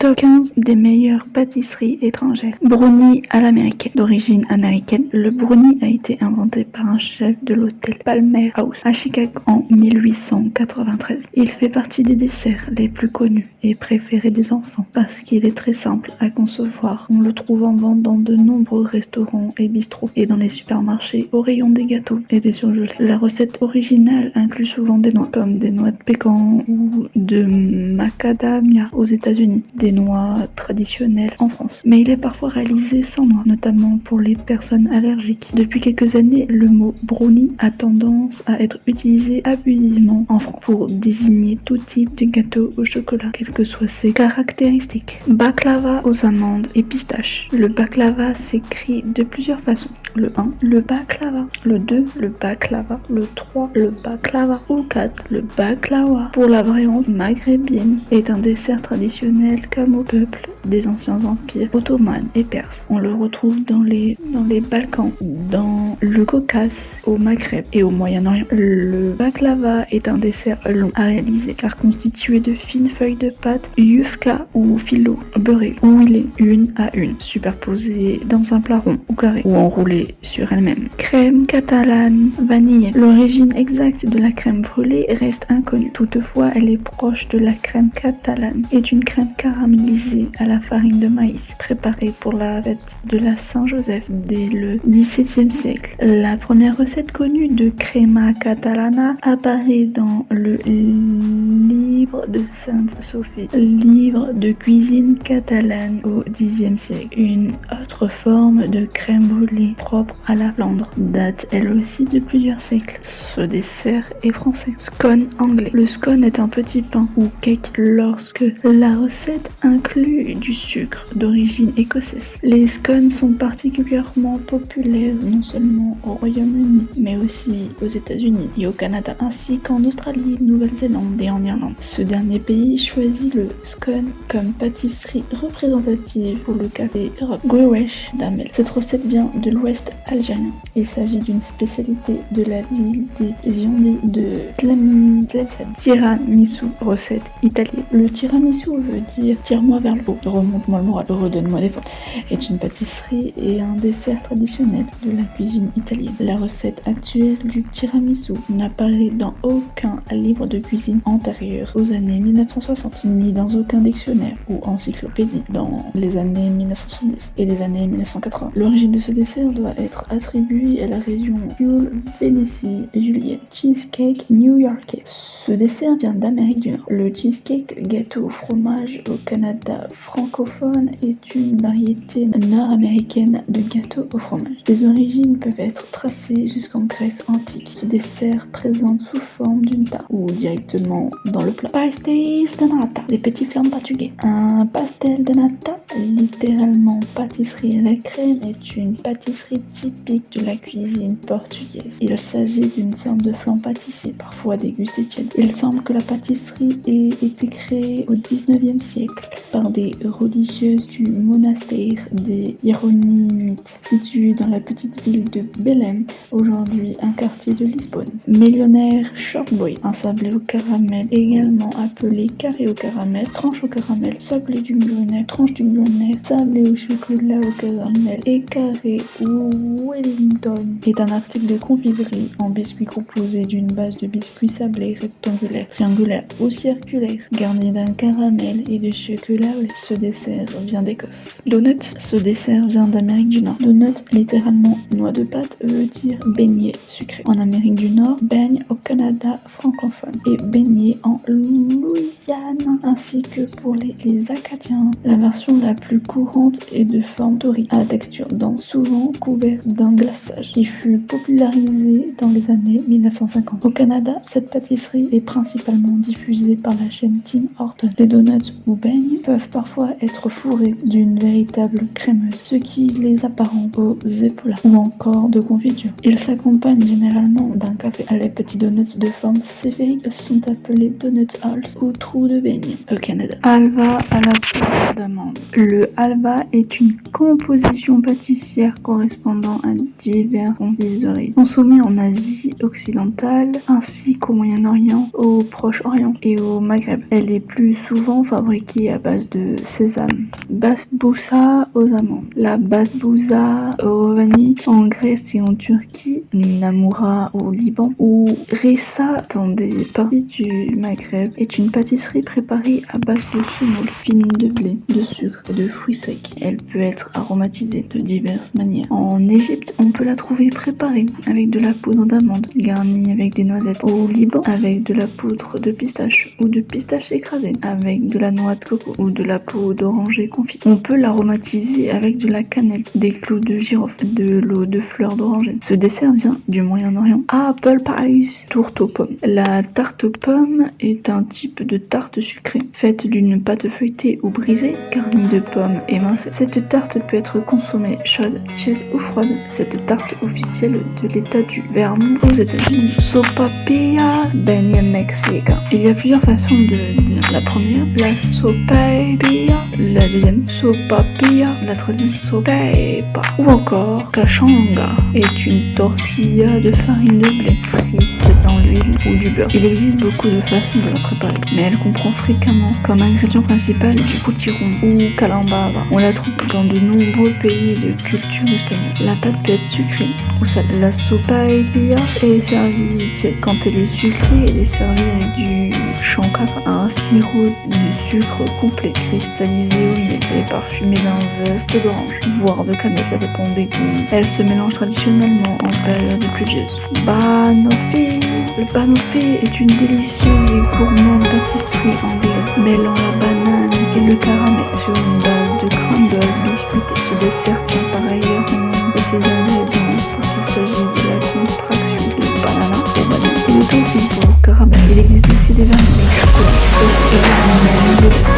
Top 15 des meilleures pâtisseries étrangères. Brownie à l'américaine. D'origine américaine, le brownie a été inventé par un chef de l'hôtel Palmer House à Chicago en 1893. Il fait partie des desserts les plus connus et préférés des enfants parce qu'il est très simple à concevoir. On le trouve en vente dans de nombreux restaurants et bistrots et dans les supermarchés au rayon des gâteaux et des surgelés. La recette originale inclut souvent des noix comme des noix de pécan ou de macadamia aux États-Unis noix traditionnelles en France. Mais il est parfois réalisé sans noix, notamment pour les personnes allergiques. Depuis quelques années, le mot brownie a tendance à être utilisé abusivement en France pour désigner tout type de gâteau au chocolat, quelles que soient ses caractéristiques. Baklava aux amandes et pistaches. Le baklava s'écrit de plusieurs façons. Le 1, le baklava. Le 2, le baklava. Le 3, le baklava. Ou 4, le baklava. Pour la variante maghrébine, est un dessert traditionnel au peuple des anciens empires ottomans et perses. On le retrouve dans les, dans les Balkans, dans le Caucase, au Maghreb et au Moyen-Orient. Le baklava est un dessert long à réaliser car constitué de fines feuilles de pâte yufka ou filo beurré ou est une à une, superposées dans un plat rond ou carré ou enroulées sur elle-même. Crème catalane vanille. L'origine exacte de la crème brûlée reste inconnue. Toutefois, elle est proche de la crème catalane et d'une crème caramélisée farine de maïs, préparée pour la fête de la Saint-Joseph dès le XVIIe siècle. La première recette connue de crema catalana apparaît dans le livre de Sainte Sophie, livre de cuisine catalane au Xe siècle. Une autre forme de crème brûlée propre à la Flandre date elle aussi de plusieurs siècles. Ce dessert est français. Scone anglais. Le scone est un petit pain ou cake lorsque la recette inclut du sucre d'origine écossaise. Les scones sont particulièrement populaires non seulement au Royaume-Uni, mais aussi aux États-Unis et au Canada, ainsi qu'en Australie, Nouvelle-Zélande et en Irlande. Ce dernier pays choisit le scone comme pâtisserie représentative pour le café Europe. D'Amel. Cette recette vient de l'ouest algérien. Il s'agit d'une spécialité de la ville des Yondis de Tlemcen. Tiramisu, recette italienne. Le tiramisu veut dire tire-moi vers le haut, remonte-moi le moral, redonne-moi des forces, est une pâtisserie et un dessert traditionnel de la cuisine italienne. La recette actuelle du tiramisu n'apparaît dans aucun livre de cuisine antérieur aux années 1960, ni dans aucun dictionnaire ou encyclopédie dans les années 1970 et les années 1980. L'origine de ce dessert doit être attribuée à la région Pure Vénétie Juliette Cheesecake New Yorkais. Ce dessert vient d'Amérique du Nord. Le cheesecake gâteau au fromage au Canada francophone est une variété nord-américaine de gâteau au fromage. Les origines peuvent être tracées jusqu'en Grèce antique. Ce dessert présente sous forme d'une tarte ou directement dans le plat. Pastéis de nata, des petits flammes portugais. Un pastel de nata, littéralement pâtisserie à la crème, est une pâtisserie typique de la cuisine portugaise. Il s'agit d'une sorte de flan pâtissier, parfois dégusté tiède. Il semble que la pâtisserie ait été créée au 19e siècle par des religieuses du monastère des Hieronymites, situé dans la petite ville de Belém, aujourd'hui un quartier de Lisbonne. Millionnaire Shortboy, un sablé au caramel, également appelé carré au caramel, tranche au caramel, sablé du millionnaire, tranche du millionnaire, sablé au chocolat au caramel et carré ou Wellington, est un article de confiserie en biscuit composé d'une base de biscuits sablés rectangulaires, triangulaires ou circulaires, garni d'un caramel et de chocolat ce dessert vient d'Écosse. Donut, ce dessert vient d'Amérique du Nord. Donut, littéralement noix de pâte, veut dire beignet sucré. En Amérique du Nord, baigne au Canada francophone et beignet en Louisiane, ainsi que pour les, Acadiens. La version la plus courante est de forme tori, à texture dense, souvent couverte d'un glaçage, qui fut popularisé dans les années 1950. Au Canada, cette pâtisserie est principalement diffusée par la chaîne Tim Horton. Les donuts ou beignes peuvent parfois être fourrés d'une véritable crémeuse, ce qui les apparente aux épaulas ou encore de confiture. Ils s'accompagnent généralement d'un café. Les petits donuts de forme sphérique sont appelés donuts halls ou trous de beignet au Canada. Alva à la Le halva est une composition pâtissière correspondant à divers confiseries consommées en Asie occidentale ainsi qu'au Moyen-Orient, au Proche-Orient et au Maghreb. Elle est plus souvent fabriquée à base de sésame. Basbousa aux amandes. La basbousa au vanille en Grèce et en Turquie, Namoura au Liban ou Ressa dans des parties du Maghreb est une pâtisserie préparée à base de semoule fine de blé, de sucre et de fruits secs. Elle peut être aromatisée de diverses manières. En Égypte, on peut la trouver préparée avec de la poudre d'amande, garnie avec des noisettes. Au Liban, avec de la poudre de pistache ou de pistache écrasée, avec de la noix de coco ou de la peau d'oranger confite. On peut l'aromatiser avec de la cannelle, des clous de girofle, de l'eau de fleurs d'oranger. Ce dessert vient du Moyen-Orient. Apple Pie, tourte aux pommes. La tarte aux pommes est un type de tarte sucrée, faite d'une pâte feuilletée ou brisée, garnie de pommes émincées. Cette tarte peut être consommée chaude, tiède ou froide. Cette tarte officielle de l'état du Vermont aux États-Unis. Sopapilla Benya Mexica. Il y a plusieurs façons de dire. La première, la sopapilla. La deuxième, sopapilla. La troisième, sopepa. Ou encore, cachanga est une tortilla de farine de blé frite l'huile ou du beurre. Il existe beaucoup de façons de la préparer, mais elle comprend fréquemment comme ingrédient principal du potiron ou calambava. On la trouve dans de nombreux pays de culture espagnole. La pâte peut être sucrée ou salée. La sopaipilla est servie tiède. Quand elle est sucrée, elle est servie avec du chancava, un sirop de sucre complet, cristallisé au miel et parfumé d'un zeste d'orange, voire de cannelle, ça dépend des goûts. Elle se mélange traditionnellement en période pluvieuse. Banoffee Le banoffee est une délicieuse et gourmande pâtisserie anglaise mêlant la banane et le caramel sur une base de crumble biscuité. Ce dessert tient par ailleurs de ses ingrédients pour qu'il s'agisse de la contraction de banana au vanille et de au caramel. Il existe aussi des avec chocolat, et